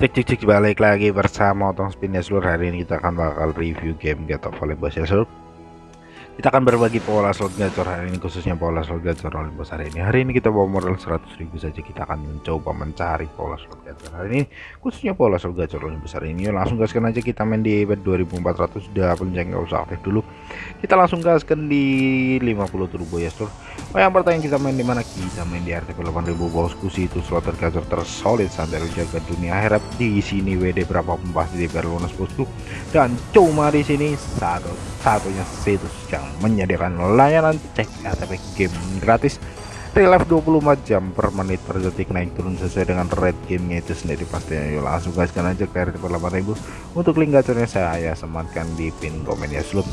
Cek cek cek balik lagi bersama Otong Spin ya seluruh hari ini kita akan bakal review game Get of ya seluruh kita akan berbagi pola slot gacor hari ini khususnya pola slot gacor Olympus hari ini. Hari ini kita bawa modal 100.000 saja. Kita akan mencoba mencari pola slot gacor hari ini khususnya pola slot gacor Olympus hari ini. Yuk, langsung gaskan aja. Kita main di event 2400 sudah penceng nggak usah aktif dulu. Kita langsung gaskan di 50 turbo. Ya seluruh Oh yang pertanyaan kita main di mana? Kita main di RTP 8000 bosku sih itu slot tergacor tersolid. Sampai jaga dunia akhirat. Di sini WD berapa pasti di lunas bosku. Dan cuma di sini satu satunya situs yang menyediakan layanan cek RTP game gratis. Real life 24 jam per menit per detik naik turun sesuai dengan rate gamenya itu sendiri pastinya yuk langsung gaskan aja ke RTP 8000 untuk link gacornya saya sematkan di pin komen ya. Sebelum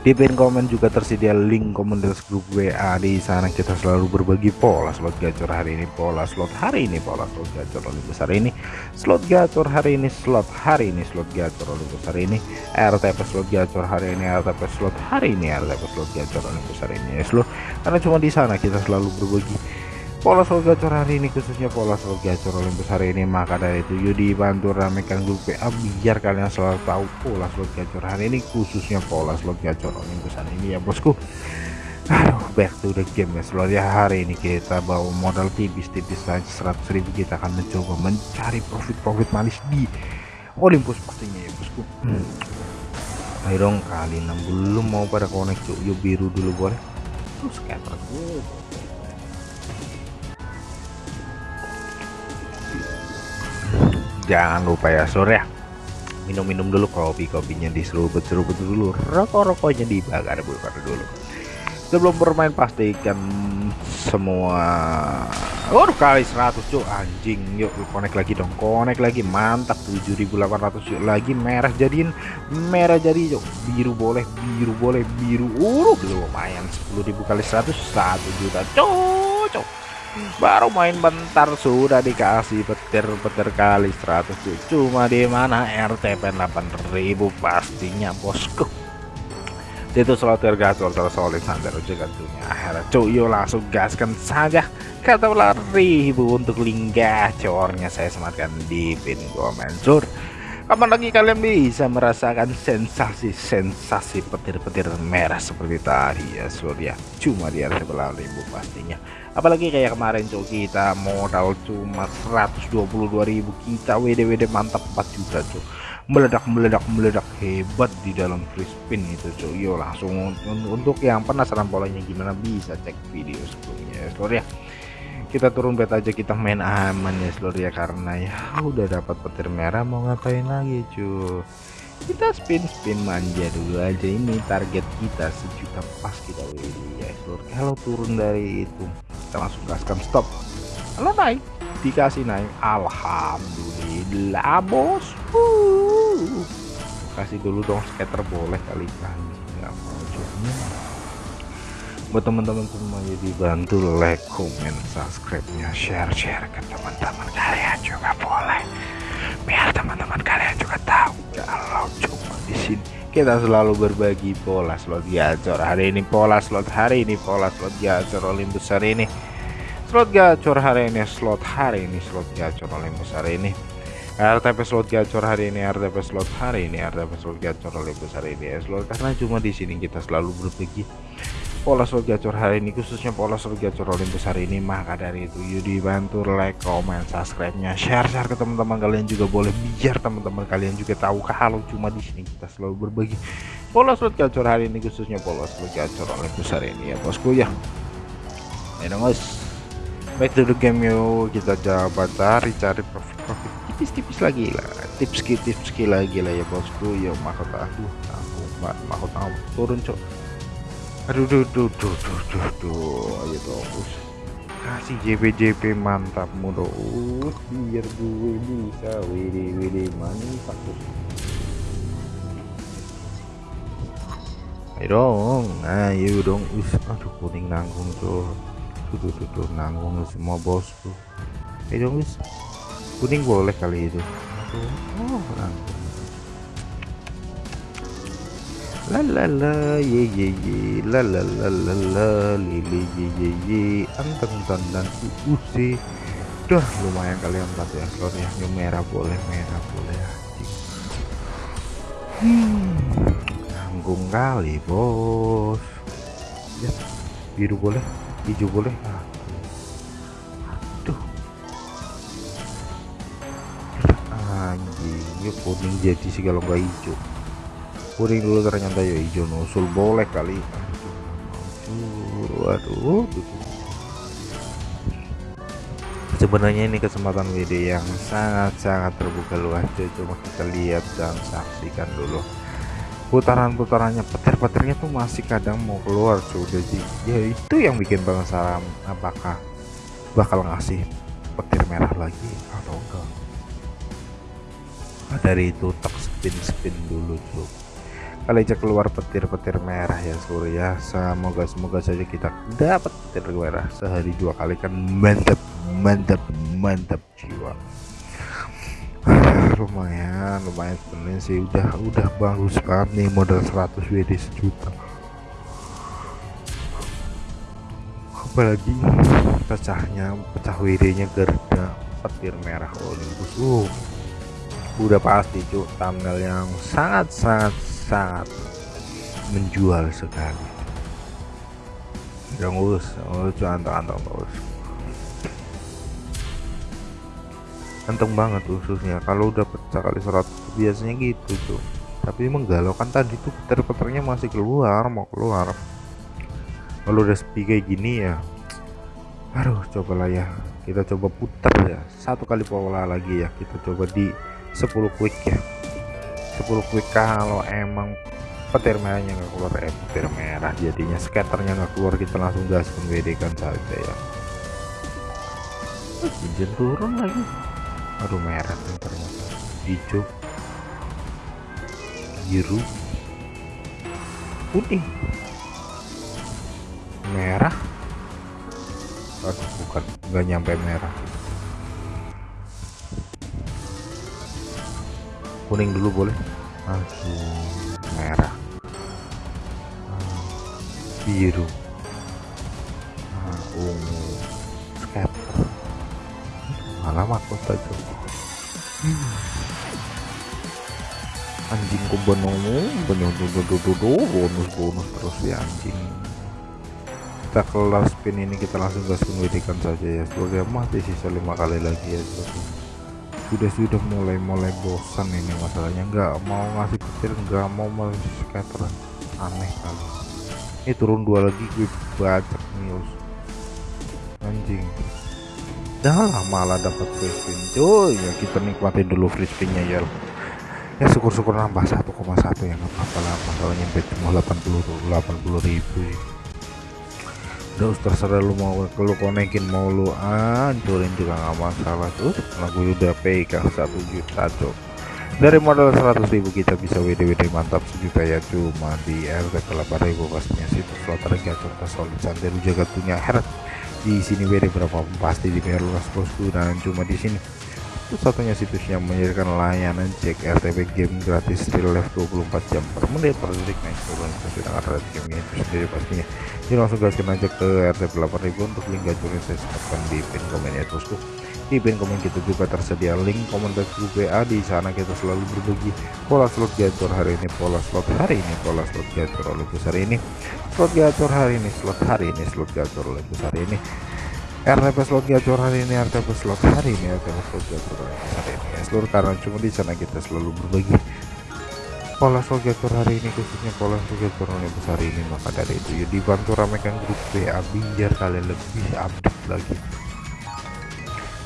di pin komen juga tersedia link komunitas grup WA di sana. Kita selalu berbagi pola slot gacor hari ini pola slot hari ini pola slot gacor lebih besar ini slot gacor hari ini slot hari ini slot gacor lebih besar ini RTP slot gacor hari ini RTP slot hari ini RTP slot gacor lebih besar ini. Ya slot karena cuma di sana kita selalu berbagi pola slot gacor hari ini khususnya pola slot gacor Olympus hari ini maka dari itu yuk dibantu ramekan grup PA biar kalian selalu tahu pola slot gacor hari ini khususnya pola slot gacor Olympus hari ini ya bosku. Aduh back to the game ya. Slot ya hari ini kita bawa modal tipis-tipis saja 100.000 kita akan mencoba mencari profit-profit manis di Olympus pastinya ya bosku. Hmm. ayo dong kali 6 belum mau pada connect yuk biru dulu boleh? Terus scatter jangan lupa ya sore ya. Minum-minum dulu kopi-kopinya diseruput-seruput dulu. Rokok-rokoknya dibakar bakar dulu. Sebelum bermain pastikan semua. Oh kali 100 cuk. Anjing yuk connect lagi dong. Connect lagi mantap. 7800 yuk. Lagi merah jadiin. Merah jadi yuk. Biru boleh biru boleh biru. Uh lumayan. 10.000 kali 100 1 juta. Cocok baru main bentar sudah dikasih petir-petir kali 100 cuma di mana? RTP 8000 pastinya bosku. Itu slot tergacor tersolid sampai rujukan dunia akhirat. Cuy langsung gaskan saja. Kata ribu untuk link gacornya saya sematkan di pin komen. Sur kapan lagi kalian bisa merasakan sensasi-sensasi petir-petir merah seperti tadi ya surya cuma di RTP 8000 pastinya apalagi kayak kemarin cok kita modal cuma 122.000 kita WD-WD mantap 4 juta cok. Meledak meledak meledak. Hebat di dalam free spin itu cok. Yo langsung untuk yang penasaran polanya gimana bisa cek video sebelumnya ya seluruh ya. Kita turun bet aja kita main aman ya seluruh ya karena ya udah dapat petir merah mau ngapain lagi cuy kita spin spin manja dulu aja. Ini target kita sejuta pas kita WD ya seluruh kalau turun dari itu kita langsung gaskan stop. Kalau naik dikasih naik Alhamdulillah bos. Uh. kasih dulu dong scatter boleh kali nggak mau buat teman-teman semua jadi bantu like comment subscribe nya share share ke teman-teman kalian juga boleh. Biar teman-teman kalian juga tahu kalau di sini. Kita selalu berbagi pola slot gacor hari ini pola slot hari ini pola slot gacor Olympus hari ini. Slot gacor hari ini slot hari ini slot gacor Olympus hari ini. RTP slot gacor hari ini RTP slot hari ini RTP slot gacor Olympus hari ini. Slot karena cuma di sini kita selalu berbagi pola slot gacor hari ini khususnya pola slot gacor Olympus hari ini maka dari itu. Yuk dibantu like comment subscribe nya share share ke teman-teman kalian juga boleh biar teman-teman kalian juga tahu kalau cuma di sini kita selalu berbagi. Pola slot gacor hari ini khususnya pola slot gacor Olympus hari ini. Ya bosku ya. Ayo guys back to the game yuk kita coba cari-cari profit-profit tipis-tipis lagi lah. Tips tips lagi lah ya bosku. Ya mahkota aduh aku mahkota turun cok aduh duh duh duh duh duh duh. Ayo dong kasih JP JP mantap mudah biar gue bisa. WD WD mantap ayo dong ayo dong. Us aduh kuning nanggung tuh tuh tuh tuh nanggung semua bosku. Ayo dong us kuning boleh kali itu. Aduh oh nanggung la la la ye ye ye la la la la la li li ye ye ye anteng dan dan Duh, lumayan kalian empat ya slot ya. Yang merah boleh, merah boleh Hmm, kali bos. Ya, biru boleh, hijau boleh. Aduh. Anjing, yuk kuning jadi nggak hijau. Kuning dulu ternyata ya hijau nusul boleh kali. Aduh, aduh, aduh. Sebenarnya ini kesempatan WD yang sangat-sangat terbuka luas cuma kita lihat dan saksikan dulu. Putaran-putarannya petir-petirnya tuh masih kadang mau keluar sudah sih ya itu yang bikin penasaran apakah bakal ngasih petir merah lagi atau enggak? Nah, dari itu tak spin spin dulu cuy kali aja keluar petir-petir merah ya surya semoga semoga saja kita dapat petir merah sehari dua kali kan. Mantap mantap mantap jiwa. Lumayan lumayan sebenarnya sih. Udah udah bagus banget nih modal 100 WD sejuta. Apalagi pecahnya pecah WD nya gerda petir merah Olympus uh udah pasti cuk. Thumbnail yang sangat sangat sangat menjual sekali. Yang urus oh anteng-anteng terus anteng banget ususnya kalau udah pecah kali 100 biasanya gitu tuh tapi menggalaukan tadi tuh petir-petirnya masih keluar mau keluar. Kalau udah sepi kayak gini ya aduh cobalah ya. Kita coba putar ya. Satu kali pola lagi ya kita coba di 10 quick ya. 10 quick kalau emang petir merahnya nggak keluar eh petir merah jadinya scatternya nggak keluar kita langsung WD kan saja ya. Izin turun lagi. Aduh merah ternyata. Hijau. Biru. Putih. Merah. Aduh bukan nggak nyampe merah kuning dulu boleh. Aduh merah. Ah, biru. Ah, ungu. Scatter malah mahkota juga hmm. anjing ku benong benong bonus bonus terus ya anjing. Kita kelas spin ini kita langsung gas pendidikan saja ya. Sebagai mati sisa lima kali lagi ya sudah sudah mulai mulai bosan ini masalahnya. Nggak mau ngasih petir nggak mau scatter aneh kali. Ini turun dua lagi gue baca news anjing. Dah lah malah dapat free spin cuy ya kita nikmatin dulu free spinnya ya. Ya syukur-syukur nambah 1,1 ya nggak apa-apa lah. Masalahnya cuma 80 80 ribu udah terserah lu mau lu konekin mau lu hancurin juga nggak masalah tuh. Lagu udah pegang satu juta tuh dari modal 100 ribu kita bisa WD-WD mantap sejuta ya. Cuma di RT ribu pastinya situs slot gacor solid. Santai jaga punya heret di sini WD berapa? Pasti di lunas bosku. Dan cuma di sini satu-satunya situs yang menyediakan layanan cek RTP game gratis real life 24 jam per menit. Per detik naik turun sedangkan red game itu sendiri pastinya. Jadi langsung gaskan aja ke RTP 8000 untuk link gacornya saya sebutkan di pin komen ya terusku di pin komen kita juga tersedia link komentar WA di sana kita selalu berbagi pola slot gacor hari ini pola slot hari ini pola slot gacor oleh besar ini. Slot gacor hari ini slot hari ini slot gacor oleh besar ini RTP slot gacor hari ini RTP slot hari ini RTP slot gacor hari ini. Ya, seluruh karena cuma di sana kita selalu berbagi. Pola slot gacor hari ini khususnya pola slot gacor yang besar ini maka dari itu ya dibantu ramekan grup WA biar kalian lebih update lagi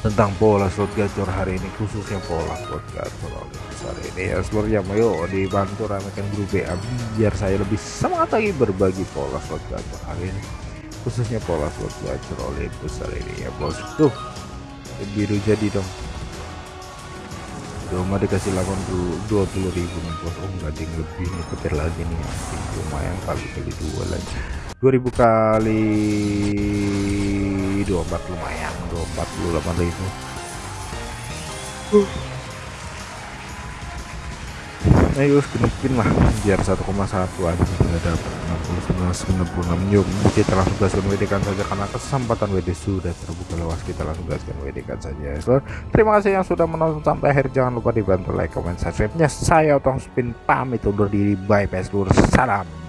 tentang pola slot gacor hari ini khususnya pola slot gacor besar ini ya seluruhnya ayo dibantu ramekan grup WA biar saya lebih semangat lagi berbagi pola slot gacor hari ini khususnya pola slot gacor oleh besar ini ya bos. Tuh biru jadi dong. Cuma dikasih 80 20 ribu nih bos. Oh enggak ding lebih nih petir lagi nih ya. lumayan kali kali dua lagi. 2000 kali 24 lumayan. 248 ribu. Uh. Ayo spin lah. Biar 1,1 aja sudah dapat. 69 yuk. Kita langsung gaskan WD kan saja karena kesempatan WD sudah terbuka luas. Kita langsung gaskan WD kan saja so, terima kasih yang sudah menonton sampai akhir. Jangan lupa dibantu like comment subscribe nya saya otong spin pamit undur diri. Bye bye seluruh salam